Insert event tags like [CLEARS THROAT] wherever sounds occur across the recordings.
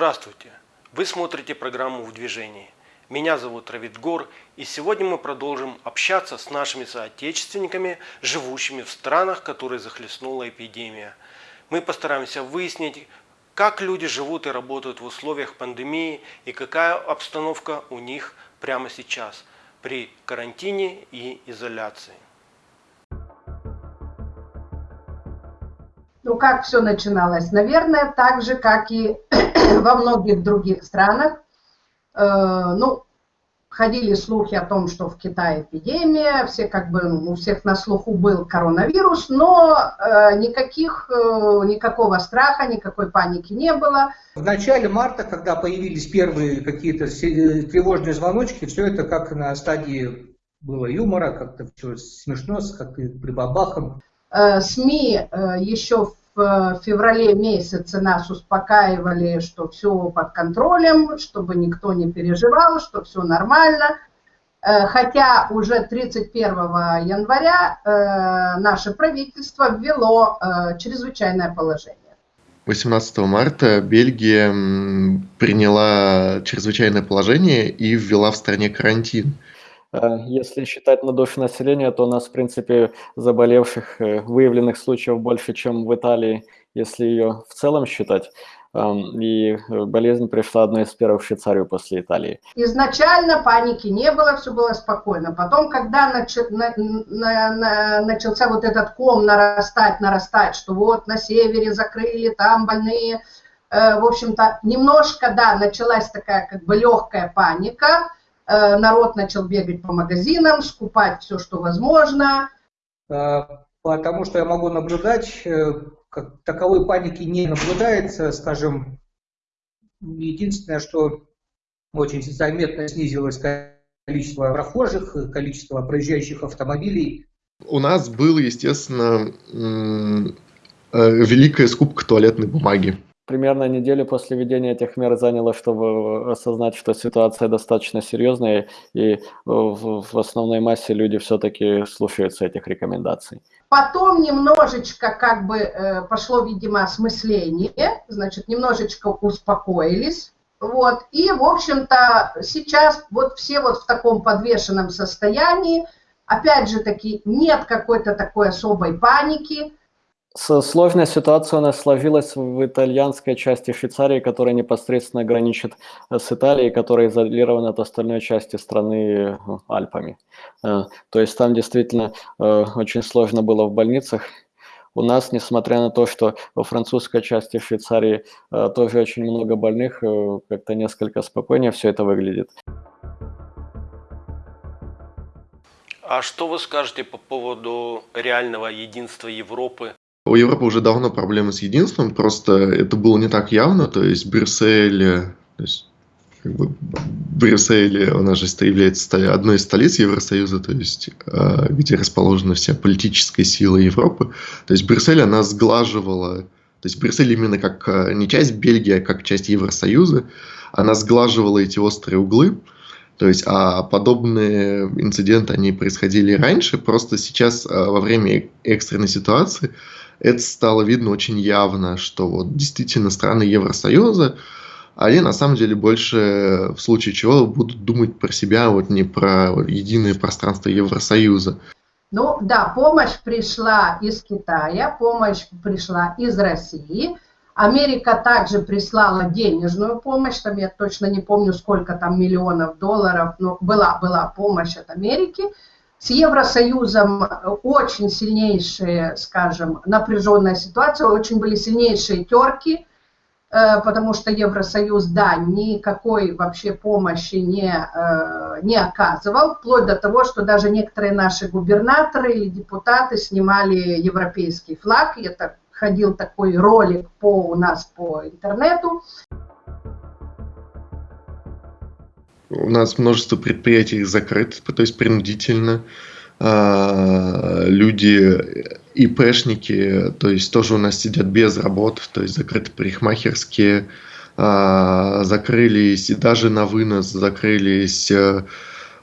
Здравствуйте! Вы смотрите программу «В движении». Меня зовут Равид Гор, и сегодня мы продолжим общаться с нашими соотечественниками, живущими в странах, которые захлестнула эпидемия. Мы постараемся выяснить, как люди живут и работают в условиях пандемии и какая обстановка у них прямо сейчас при карантине и изоляции. Ну, как все начиналось? Наверное, так же, как и [CLEARS THROAT] во многих других странах. Э, ну, ходили слухи о том, что в Китае эпидемия, все как бы, ну, у всех на слуху был коронавирус, но э, никаких, э, никакого страха, никакой паники не было. В начале марта, когда появились первые какие-то тревожные звоночки, все это как на стадии было юмора, как-то все смешно, как-то прибабахом. СМИ еще в в феврале месяце нас успокаивали, что все под контролем, чтобы никто не переживал, что все нормально. Э, хотя уже 31 января э, наше правительство ввело э, чрезвычайное положение. 18 марта Бельгия приняла чрезвычайное положение и ввела в стране карантин. Э, если считать на душу населения, то у нас, в принципе, заболевших, э, выявленных случаев больше, чем в Италии, если ее в целом считать. И э, болезнь пришла одной из первых в Швейцарию после Италии. Изначально паники не было, все было спокойно. Потом, когда нач... на... На... На... начался вот этот ком нарастать, нарастать, что вот на севере закрыли, там больные, в общем-то, немножко, да, началась такая как бы легкая паника, народ начал бегать по магазинам, скупать все, что возможно. Э, потому что я могу наблюдать, э, как таковой паники не наблюдается, скажем, единственное, что очень заметно снизилось количество прохожих, количество проезжающих автомобилей. У нас был, естественно, великая скупка туалетной бумаги примерно неделю после введения этих мер заняло, чтобы осознать, что ситуация достаточно серьезная, и в, в основной массе люди все-таки слушаются этих рекомендаций. Потом немножечко как бы э, пошло, видимо, осмысление, значит, немножечко успокоились, вот, и, в общем-то, сейчас вот все вот в таком подвешенном состоянии, опять же таки, нет какой-то такой особой паники, Сложная ситуация у нас сложилась в итальянской части Швейцарии, которая непосредственно граничит э, с Италией, которая изолирована от остальной части страны э, Альпами. Э, то есть там действительно очень сложно было в больницах. У нас, несмотря на то, что во французской части Швейцарии тоже очень много больных, как-то несколько спокойнее все это выглядит. А что вы скажете по поводу реального единства Европы у Европы уже давно проблемы с единством, просто это было не так явно, то есть Брюссель, то есть как бы Брюссель, у нас же является одной из столиц Евросоюза, то есть а, где расположена вся политическая сила Европы. То есть Брюссель, она сглаживала, то есть Брюссель именно как а, не часть Бельгии, а как часть Евросоюза, она сглаживала эти острые углы, то есть, а подобные инциденты, они происходили раньше, просто сейчас во время экстренной ситуации это стало видно очень явно, что вот действительно страны Евросоюза, они на самом деле больше в случае чего будут думать про себя, вот не про единое пространство Евросоюза. Ну да, помощь пришла из Китая, помощь пришла из России. Америка также прислала денежную помощь, там я точно не помню, сколько там миллионов долларов, но была, была помощь от Америки. С Евросоюзом очень сильнейшие, скажем, напряженная ситуация, очень были сильнейшие терки, э, потому что Евросоюз, да, никакой вообще помощи не, э, не оказывал, вплоть до того, что даже некоторые наши губернаторы или депутаты снимали европейский флаг, и это ходил такой ролик по, у нас по интернету, У нас множество предприятий закрыто, то есть принудительно. А, люди, ИПшники, то есть тоже у нас сидят без работы, то есть закрыты парикмахерские, а, закрылись и даже на вынос закрылись э,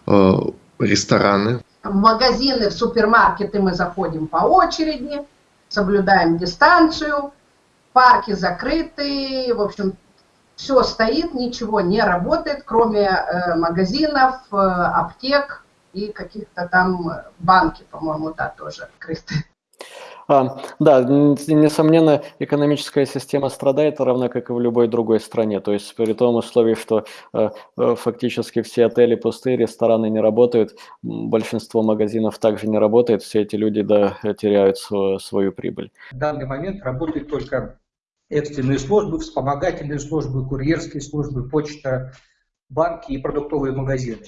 э, рестораны. В магазины, в супермаркеты мы заходим по очереди, соблюдаем дистанцию, парки закрыты, в общем, Все стоит, ничего не работает, кроме э, магазинов, э, аптек и каких-то там банки, по-моему, да, тоже открыты. А, да, несомненно, экономическая система страдает, равно как и в любой другой стране. То есть при том условии, что э, э, фактически все отели пустые, рестораны не работают, большинство магазинов также не работает, все эти люди да, теряют свою, свою прибыль. В данный момент работают только экстренные службы, вспомогательные службы, курьерские службы, почта, банки и продуктовые магазины.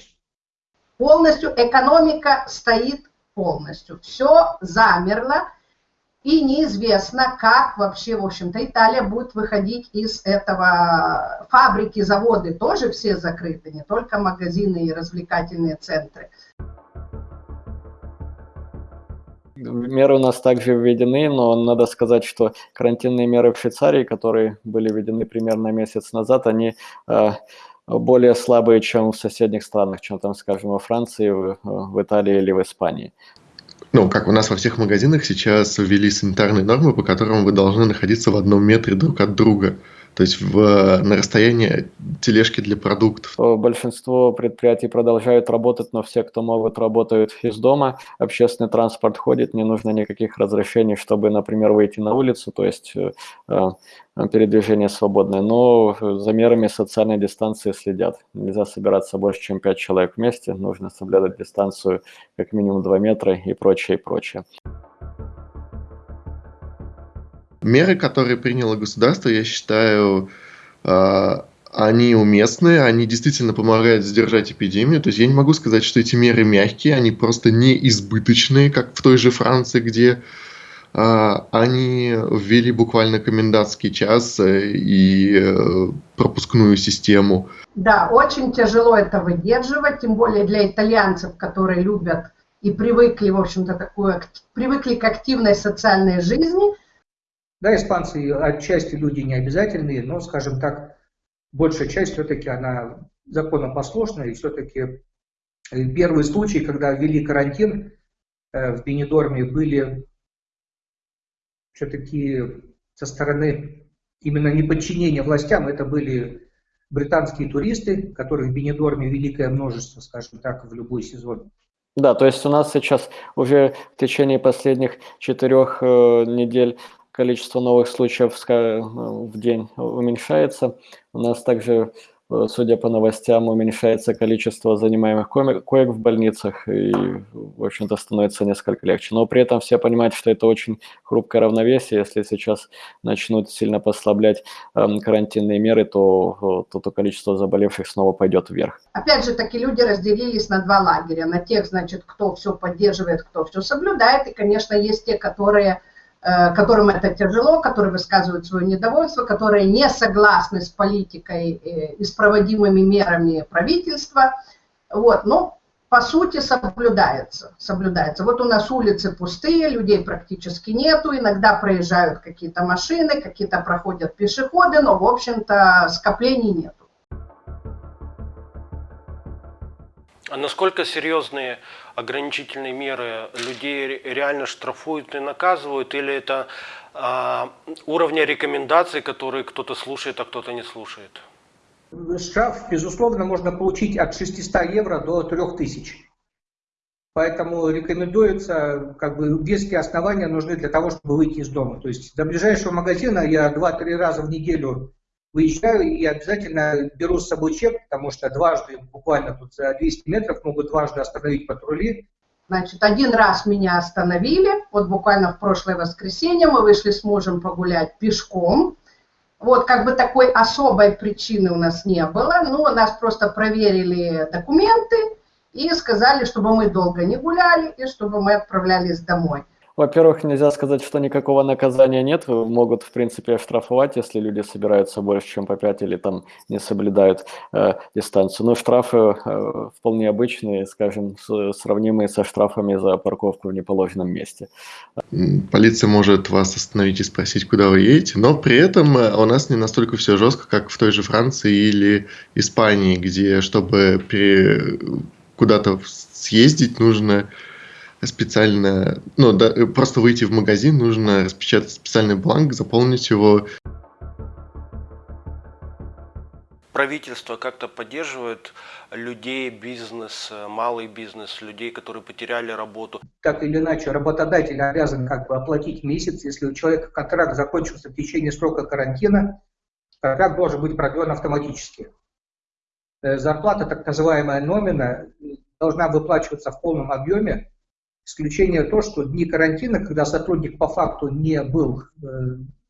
Полностью экономика стоит полностью. Все замерло и неизвестно, как вообще, в общем-то, Италия будет выходить из этого. Фабрики, заводы тоже все закрыты, не только магазины и развлекательные центры. Меры у нас также введены, но надо сказать, что карантинные меры в Швейцарии, которые были введены примерно месяц назад, они э, более слабые, чем в соседних странах, чем там, скажем, во Франции, в, Италии или в Испании ну, как у нас во всех магазинах сейчас ввели санитарные нормы, по которым вы должны находиться в одном метре друг от друга. То есть в, на расстоянии тележки для продуктов. Большинство предприятий продолжают работать, но все, кто могут, работают из дома. Общественный транспорт ходит, не нужно никаких разрешений, чтобы, например, выйти на улицу, то есть э, э, передвижение свободное. Но за мерами социальной дистанции следят. Нельзя собираться больше, чем 5 человек вместе, нужно соблюдать дистанцию как минимум 2 метра и прочее, и прочее. Меры, которые приняло государство, я считаю, а, они уместные, они действительно помогают сдержать эпидемию. То есть я не могу сказать, что эти меры мягкие, они просто не избыточные, как в той же Франции, где а, они ввели буквально комендантский час э, и э, пропускную систему. Да, очень тяжело это выдерживать, тем более для итальянцев, которые любят и привыкли, в общем-то, такую, привыкли к активной социальной жизни – да, испанцы отчасти люди не обязательные, но, скажем так, большая часть все-таки она законопослушная, и все-таки э, первые случаи, когда ввели карантин э, в Бенедорме, были все-таки со стороны именно неподчинения властям, это были британские туристы, которых в Бенедорме великое множество, скажем так, в любой сезон. Да, то есть у нас сейчас уже в течение последних четырех э, недель количество новых случаев в день уменьшается. У нас также, э, судя по новостям, уменьшается количество занимаемых коек в больницах, и, в общем-то, становится несколько легче. Но при этом все понимают, что это очень хрупкое равновесие. Если сейчас начнут сильно послаблять эм, карантинные меры, то, то, то количество заболевших снова пойдет вверх. Опять же, такие люди разделились на два лагеря. На тех, значит, кто все поддерживает, кто все соблюдает. И, конечно, есть те, которые Э, которым это тяжело, которые высказывают свое недовольство, которые не согласны с политикой э, и с проводимыми мерами правительства. Вот, но по сути соблюдается, соблюдается. Вот у нас улицы пустые, людей практически нету, иногда проезжают какие-то машины, какие-то проходят пешеходы, но в общем-то скоплений нету. А насколько серьезные ограничительные меры людей реально штрафуют и наказывают, или это а, уровня рекомендаций, которые кто-то слушает, а кто-то не слушает? Штраф, безусловно, можно получить от 600 евро до 3000. Поэтому рекомендуется, как бы веские основания нужны для того, чтобы выйти из дома. То есть до ближайшего магазина я 2-3 раза в неделю выезжаю и обязательно беру с собой чек, потому что дважды, буквально тут за 200 метров, могут дважды остановить патрули. Значит, один раз меня остановили, вот буквально в прошлое воскресенье мы вышли с мужем погулять пешком. Вот как бы такой особой причины у нас не было, ну, нас просто проверили документы и сказали, чтобы мы долго не гуляли и чтобы мы отправлялись домой. Во-первых, нельзя сказать, что никакого наказания нет. Могут, в принципе, оштрафовать, если люди собираются больше, чем по 5 или там не соблюдают э, дистанцию. Но штрафы э, вполне обычные, скажем, с, сравнимые со штрафами за парковку в неположенном месте. Полиция может вас остановить и спросить, куда вы едете, но при этом э, у нас не настолько все жестко, как в той же Франции или Испании, где, чтобы пере... куда-то съездить, нужно специально, ну, да, просто выйти в магазин, нужно распечатать специальный бланк, заполнить его. правительство как-то поддерживает людей, бизнес, э, малый бизнес, людей, которые потеряли работу? Так или иначе, работодатель обязан как бы оплатить месяц, если у человека контракт закончился в течение срока карантина, контракт должен быть продлен автоматически. Э, зарплата, так называемая номина, должна выплачиваться в полном объеме. Исключение то, что дни карантина, когда сотрудник по факту не был э,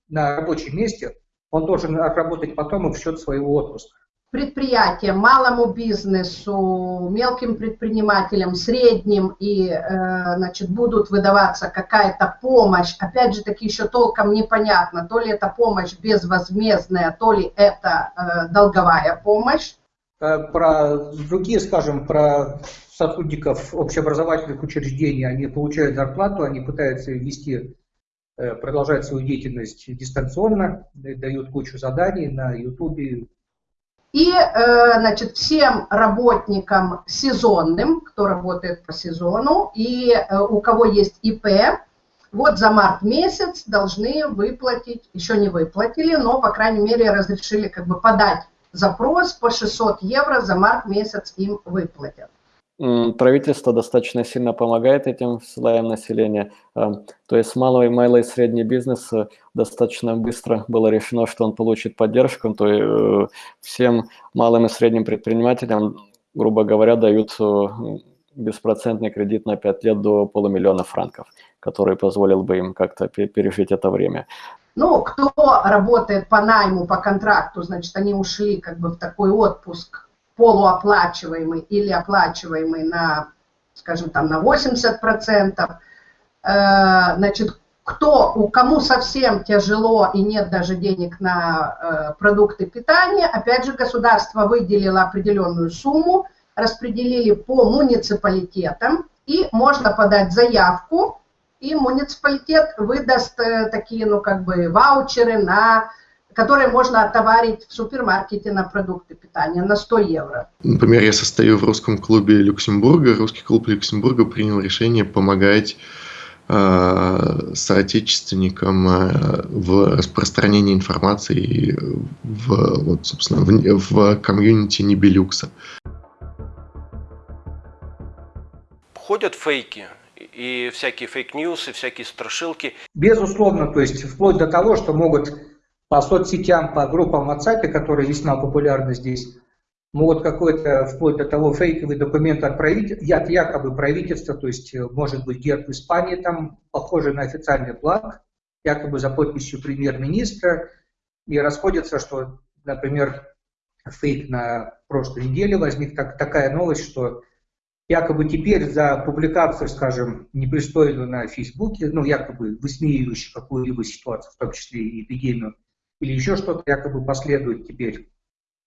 на рабочем месте, он должен отработать потом и в счет своего отпуска. Предприятиям, малому бизнесу, мелким предпринимателям, средним, и э, значит, будут выдаваться какая-то помощь. Опять же таки еще толком непонятно, то ли это помощь безвозмездная, то ли это э, долговая помощь. Про другие, скажем, про сотрудников общеобразовательных учреждений, они получают зарплату, они пытаются вести Э, продолжать свою деятельность дистанционно, дают кучу заданий на YouTube. И, э, значит, всем работникам сезонным, кто работает по сезону, и э, у кого есть ИП, вот за март месяц должны выплатить, еще не выплатили, но, по крайней мере, разрешили как бы подать запрос по 600 евро за март месяц им выплатят. Правительство достаточно сильно помогает этим слоям населения. А, то есть малый, малый и средний бизнес э, достаточно быстро было решено, что он получит поддержку. То есть э, всем малым и средним предпринимателям, грубо говоря, дают э, беспроцентный кредит на 5 лет до полумиллиона франков, который позволил бы им как-то пережить это время. Ну, кто работает по найму, по контракту, значит, они ушли как бы в такой отпуск полуоплачиваемый или оплачиваемый на, скажем, там на 80%. Э, значит, кто, у кому совсем тяжело и нет даже денег на э, продукты питания, опять же, государство выделило определенную сумму, распределили по муниципалитетам, и можно подать заявку, и муниципалитет выдаст э, такие, ну, как бы, ваучеры на которые можно отоварить в супермаркете на продукты питания на 100 евро. Например, я состою в русском клубе Люксембурга. Русский клуб Люксембурга принял решение помогать э, соотечественникам э, в распространении информации в, вот, собственно, в, в комьюнити Нибелюкса. Ходят фейки и всякие фейк-ньюсы, всякие страшилки. Безусловно, то есть вплоть до того, что могут по соцсетям, по группам WhatsApp, которые весьма популярны здесь, могут какой-то, вплоть до того, фейковый документ отправить, от якобы правительства, то есть э, может быть герб Испании там, похожий на официальный флаг, якобы за подписью премьер-министра, и расходится, что, например, фейк на прошлой неделе возник так, такая новость, что якобы теперь за публикацию, скажем, непристойную на Фейсбуке, ну, якобы высмеивающую какую-либо ситуацию, в том числе и эпидемию, или еще что-то якобы последует теперь?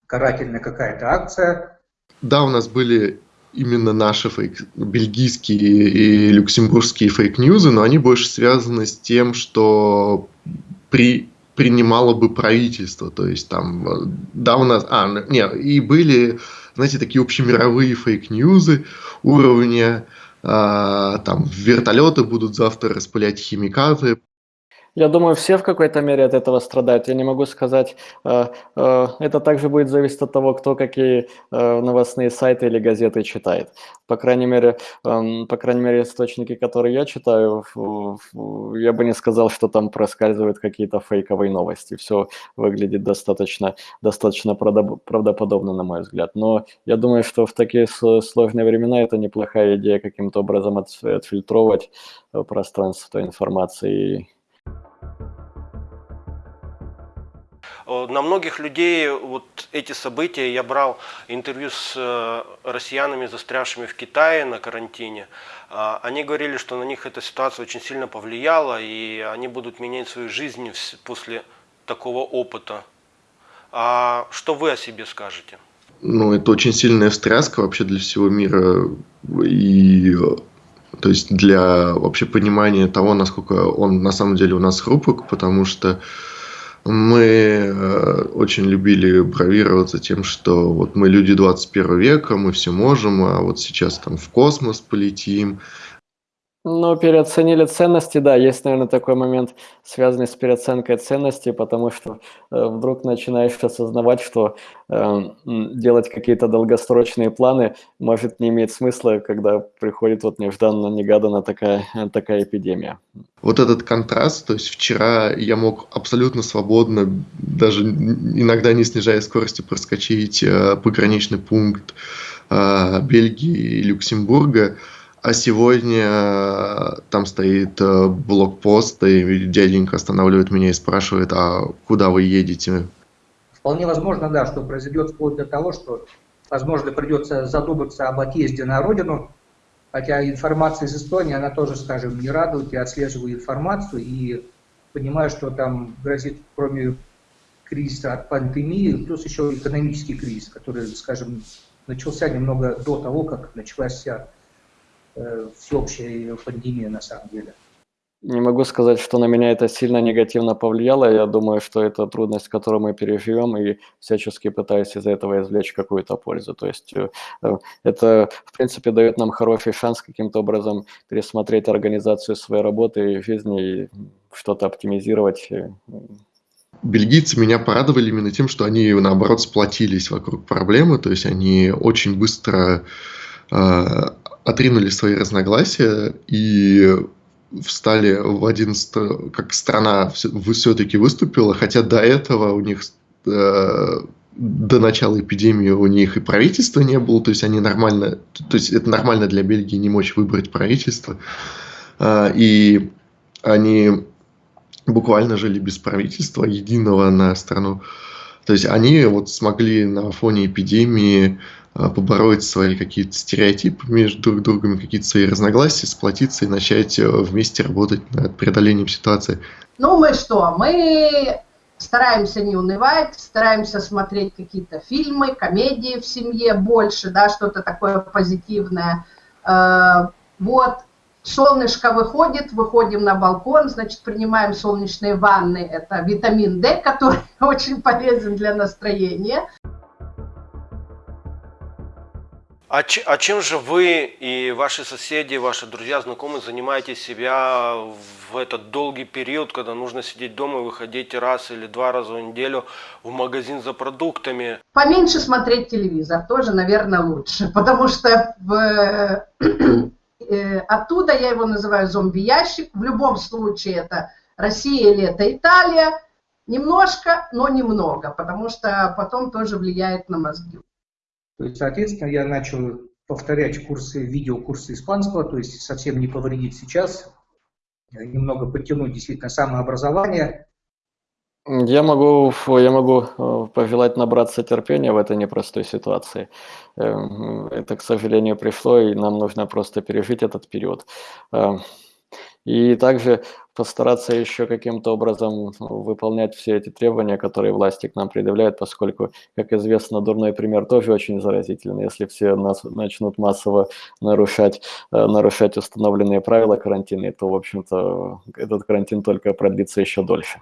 Карательная какая-то акция. Да, у нас были именно наши фейк, бельгийские и люксембургские фейк-ньюзы, но они больше связаны с тем, что при принимало бы правительство, то есть там, да, у нас, а, нет, и были, знаете, такие общемировые фейк-ньюзы уровня, а, там, вертолеты будут завтра распылять химикаты, я думаю, все в какой-то мере от этого страдают. Я не могу сказать, э, э, это также будет зависеть от того, кто какие э, новостные сайты или газеты читает. По крайней мере, эм, по крайней мере, источники, которые я читаю, я бы не сказал, что там проскальзывают какие-то фейковые новости. Все выглядит достаточно, достаточно правдоподобно, на мой взгляд. Но я думаю, что в такие сложные времена это неплохая идея каким-то образом отфильтровать пространство информации на многих людей вот эти события, я брал интервью с э, россиянами, застрявшими в Китае на карантине, а, они говорили, что на них эта ситуация очень сильно повлияла, и они будут менять свою жизнь после такого опыта. А что вы о себе скажете? Ну, это очень сильная встряска вообще для всего мира. И то есть для вообще понимания того, насколько он на самом деле у нас хрупок, потому что мы э, очень любили бравироваться тем, что вот мы люди 21 века, мы все можем, а вот сейчас там в космос полетим. Ну, переоценили ценности, да, есть, наверное, такой момент, связанный с переоценкой ценностей, потому что э, вдруг начинаешь осознавать, что э, делать какие-то долгосрочные планы может не иметь смысла, когда приходит вот нежданно-негаданно такая, такая эпидемия. Вот этот контраст, то есть вчера я мог абсолютно свободно, даже иногда не снижая скорости, проскочить э, пограничный пункт э, Бельгии и Люксембурга, а сегодня э, там стоит э, блокпост, и дяденька останавливает меня и спрашивает, а куда вы едете? Вполне возможно, да, что произойдет вплоть до того, что, возможно, придется задуматься об отъезде на родину, хотя информация из Эстонии, она тоже, скажем, не радует, я отслеживаю информацию и понимаю, что там грозит, кроме кризиса от пандемии, плюс еще экономический кризис, который, скажем, начался немного до того, как началась вся всеобщая пандемия на самом деле. Не могу сказать, что на меня это сильно негативно повлияло. Я думаю, что это трудность, которую мы переживем, и всячески пытаюсь из этого извлечь какую-то пользу. То есть э, э, это, в принципе, дает нам хороший шанс каким-то образом пересмотреть организацию своей работы и жизни и что-то оптимизировать. Бельгийцы меня порадовали именно тем, что они, наоборот, сплотились вокруг проблемы, то есть они очень быстро отринули свои разногласия и встали в один, как страна все-таки выступила, хотя до этого у них э, до начала эпидемии у них и правительства не было, то есть они нормально, то есть это нормально для Бельгии не мочь выбрать правительство, э, и они буквально жили без правительства единого на страну. То есть они вот смогли на фоне эпидемии а, побороть свои какие-то стереотипы между друг другом, какие-то свои разногласия, сплотиться и начать э, вместе работать над преодолением ситуации. Ну, мы что? Мы стараемся не унывать, стараемся смотреть какие-то фильмы, комедии в семье больше, да, что-то такое позитивное. Э, вот, солнышко выходит, выходим на балкон, значит, принимаем солнечные ванны, это витамин D, [LAUGHS] который очень полезен для настроения. А, а чем же вы и ваши соседи, ваши друзья, знакомые занимаетесь себя в этот долгий период, когда нужно сидеть дома и выходить раз или два раза в неделю в магазин за продуктами? Поменьше смотреть телевизор, тоже, наверное, лучше, потому что в, э, оттуда я его называю зомби-ящик. В любом случае это Россия или это Италия. Немножко, но немного, потому что потом тоже влияет на мозги. То есть, соответственно, я начал повторять курсы, видеокурсы испанского, то есть совсем не повредить сейчас, немного подтянуть действительно самообразование. Я могу, я могу э, пожелать набраться терпения в этой непростой ситуации. Эм, это, к сожалению, пришло, и нам нужно просто пережить этот период. И также постараться еще каким-то образом выполнять все эти требования, которые власти к нам предъявляют, поскольку, как известно, дурной пример тоже очень заразительный. Если все нас начнут массово нарушать, э, нарушать установленные правила карантина, то, в общем-то, этот карантин только продлится еще дольше.